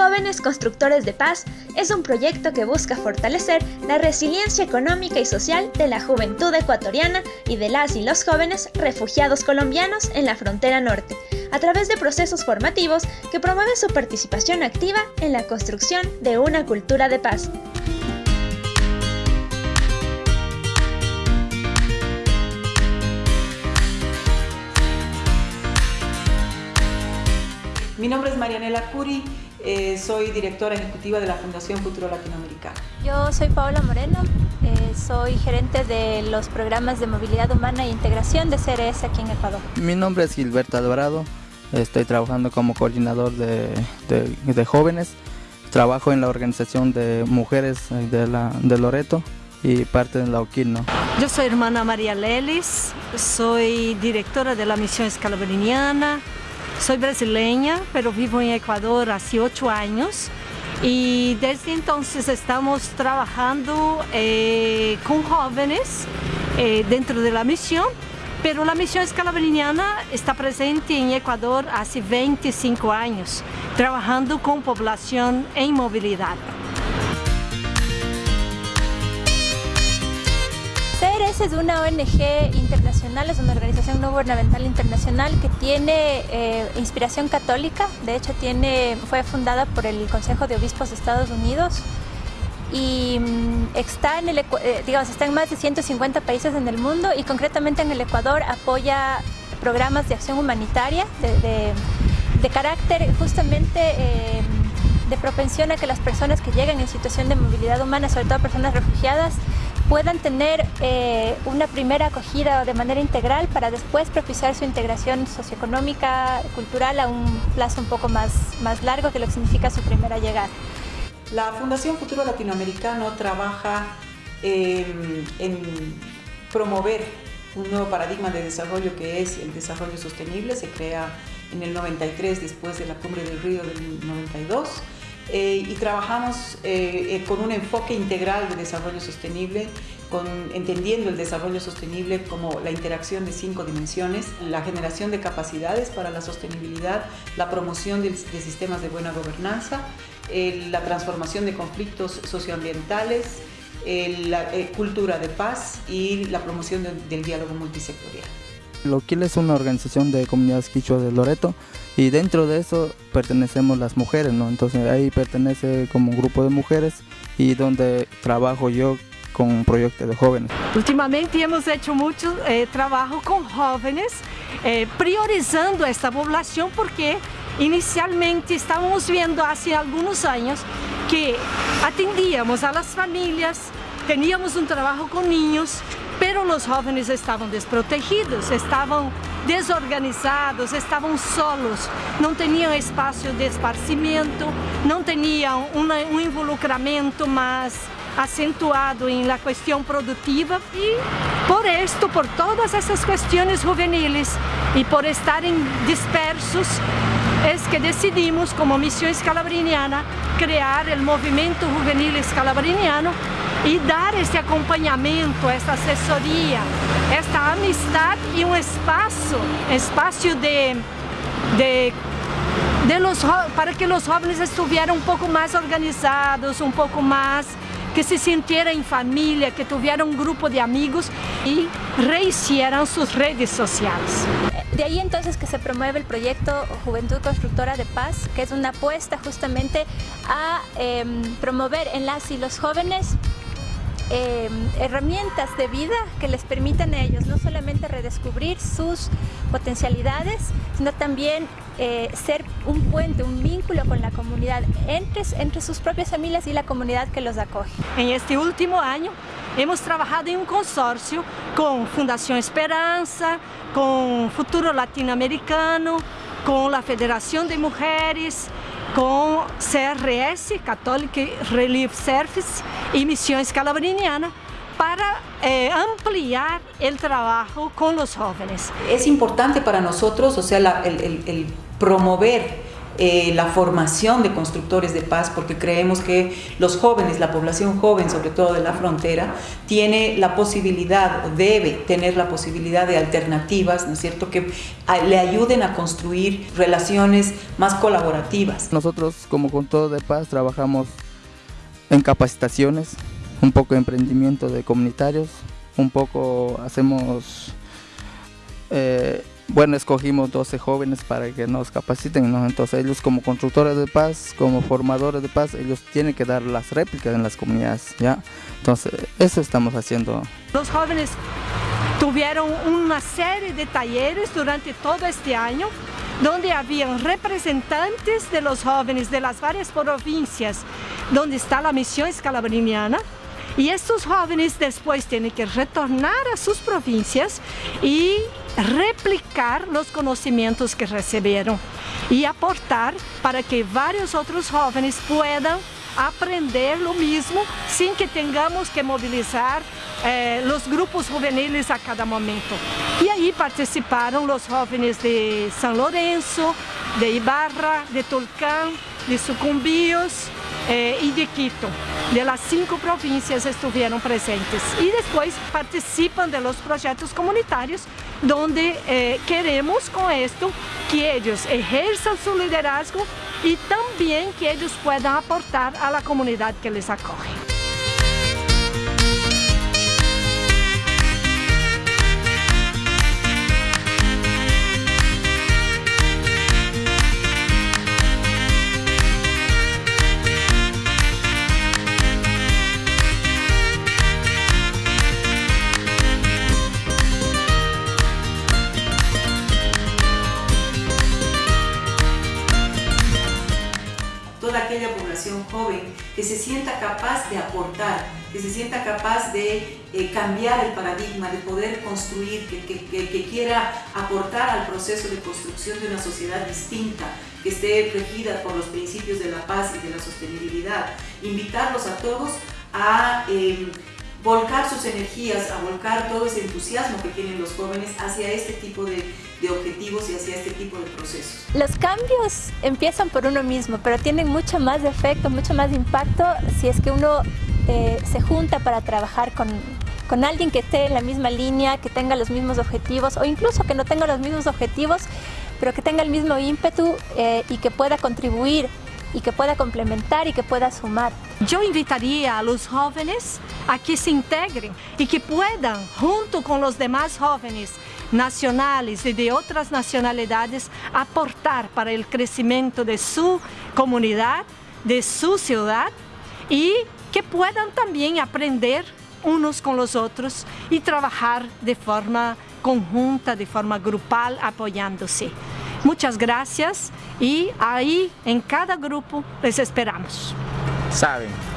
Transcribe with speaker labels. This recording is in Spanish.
Speaker 1: Jóvenes Constructores de Paz es un proyecto que busca fortalecer la resiliencia económica y social de la juventud ecuatoriana y de las y los jóvenes refugiados colombianos en la frontera norte, a través de procesos formativos que promueven su participación activa en la construcción de una cultura de paz.
Speaker 2: Mi nombre es Marianela Curi, eh, soy directora ejecutiva de la Fundación Futuro Latinoamericano.
Speaker 3: Yo soy Paola Moreno, eh, soy gerente de los programas de movilidad humana e integración de CRS aquí en Ecuador.
Speaker 4: Mi nombre es Gilberto Alvarado, estoy trabajando como coordinador de, de, jóvenes, trabajo en la organización de mujeres de, la, de Loreto y parte de la Oquino.
Speaker 5: Yo soy hermana María Lelis, soy directora de la misión escalabriniana, soy brasileña, pero vivo en Ecuador hace ocho años y desde entonces estamos trabajando eh, con jóvenes eh, dentro de la misión, pero la misión escalabriniana está presente en Ecuador hace 25 años, trabajando con población en movilidad.
Speaker 3: CRS es una ONG internacional, es una organización no gubernamental internacional que tiene eh, inspiración católica, de hecho tiene, fue fundada por el Consejo de Obispos de Estados Unidos. Y mm, está en, el, eh, digamos, está en más de 150 países en el mundo y concretamente en el Ecuador apoya programas de acción humanitaria de, carácter justamente eh, de propensión a que las personas que llegan en situación de movilidad humana, sobre todo personas refugiadas, puedan tener eh, una primera acogida de manera integral para después propiciar su integración socioeconómica, cultural a un plazo un poco más, más largo que lo que significa su primera llegada.
Speaker 2: La Fundación Futuro Latinoamericano trabaja em, en promover un nuevo paradigma de desarrollo que es el desarrollo sostenible, se crea en el 93 después de la Cumbre del Río del 92 eh, y trabajamos eh, eh, con un enfoque integral de desarrollo sostenible, con, entendiendo el desarrollo sostenible como la interacción de cinco dimensiones, la generación de capacidades para la sostenibilidad, la promoción de, sistemas de buena gobernanza, la transformación de conflictos socioambientales, la cultura de paz y la promoción del diálogo multisectorial.
Speaker 4: Loquil es una organización de comunidades quichua de Loreto y dentro de eso pertenecemos las mujeres, ¿no? Entonces ahí pertenece como un grupo de mujeres y donde trabajo yo con un proyecto de jóvenes.
Speaker 5: Últimamente hemos hecho mucho eh, trabajo con jóvenes, eh, priorizando esta población porque inicialmente estábamos viendo hace algunos años que atendíamos a las familias, teníamos un trabajo con niños, pero los jóvenes estavam desprotegidos, estavam desorganizados, estavam solos, não tinham espaço de esparcimento, não tinham um involucramento mais acentuado em la questão produtiva e por isto, por todas essas questões juveniles e por estarem dispersos, é que decidimos como missão escalabriniana criar o movimento juvenil escalabriniano e dar esse acompanhamento, essa assessoria, esta amistade e um espaço, espaço de, de, los, para que os jovens estuvieran um pouco mais organizados, um pouco mais que se sintieran em família, que tuvieran um grupo de amigos e rehicieran suas redes sociais.
Speaker 3: De ahí entonces que se promueve el proyecto Juventud Constructora de Paz, que es una apuesta justamente a eh, promover en las y los jóvenes Em, herramientas de vida que les permitan a ellos no solamente redescubrir sus potencialidades, sino también eh, ser un puente, un vínculo con la comunidad entre, entre sus propias familias y la comunidad que los acoge.
Speaker 5: En este último año hemos trabajado en un consorcio con Fundación Esperanza, con Futuro Latinoamericano, con la Federación de Mujeres, com CRS, Catholic Relief Service e Missões Calabriniana, para eh, ampliar el trabajo con los jóvenes.
Speaker 2: Es importante para nosotros, o sea, el promover eh, la formación de constructores de paz, porque creemos que los jóvenes, la población joven, sobre todo de la frontera, tiene la posibilidad, o debe tener la posibilidad de alternativas, ¿no es cierto?, que le ayuden a construir relaciones más colaborativas.
Speaker 4: Nosotros, como con todo de paz, trabajamos en capacitaciones, un poco de emprendimiento de comunitarios, un poco hacemos eh, bueno, escogimos 12 jóvenes para que nos capaciten. Entonces ellos como constructores de paz, como formadores de paz, ellos tienen que dar las réplicas en las comunidades, ¿ya? Entonces eso estamos haciendo.
Speaker 5: Los jóvenes tuvieron una serie de talleres durante todo este año donde habían representantes de los jóvenes de las varias provincias donde está la misión escalabriniana y estos jóvenes después tienen que retornar a sus provincias y replicar los conocimientos que recibieron y aportar para que varios otros jóvenes puedan aprender lo mismo sin que tengamos que movilizar eh, grupos juveniles a cada momento. Y ahí participaron los jóvenes de San Lorenzo, de Ibarra, de Tulcán, de Sucumbíos, eh, y de Quito. De las cinco provincias estuvieron presentes y después participan de los proyectos comunitarios donde eh, queremos con esto que ellos ejerzan su liderazgo y también que ellos puedan aportar a la comunidad que les acoge.
Speaker 2: Joven que se sienta capaz de aportar, que se sienta capaz de eh, cambiar el paradigma, de poder construir, que, que, quiera aportar al proceso de construcción de una sociedad distinta, que esté regida por los principios de la paz y de la sostenibilidad. Invitarlos a todos a... Eh, volcar sus energías, a volcar todo ese entusiasmo que tienen los jóvenes hacia este tipo de, objetivos y hacia este tipo de procesos.
Speaker 3: Los cambios empiezan por uno mismo, pero tienen mucho más efecto, mucho más impacto si es que uno eh, se junta para trabajar con, con alguien que esté en la misma línea, que tenga los mismos objetivos o incluso que no tenga los mismos objetivos, pero que tenga el mismo ímpetu eh, y que pueda contribuir y que pueda complementar y que pueda sumar.
Speaker 5: Yo invitaría a los jóvenes a que se integren y que puedan, junto con los demás jóvenes nacionales y de otras nacionalidades, aportar para el crecimiento de su comunidad, de su ciudad y que puedan también aprender unos con los otros y trabajar de forma conjunta, de forma grupal, apoyándose. Muchas gracias y ahí en cada grupo les esperamos.
Speaker 4: Saben.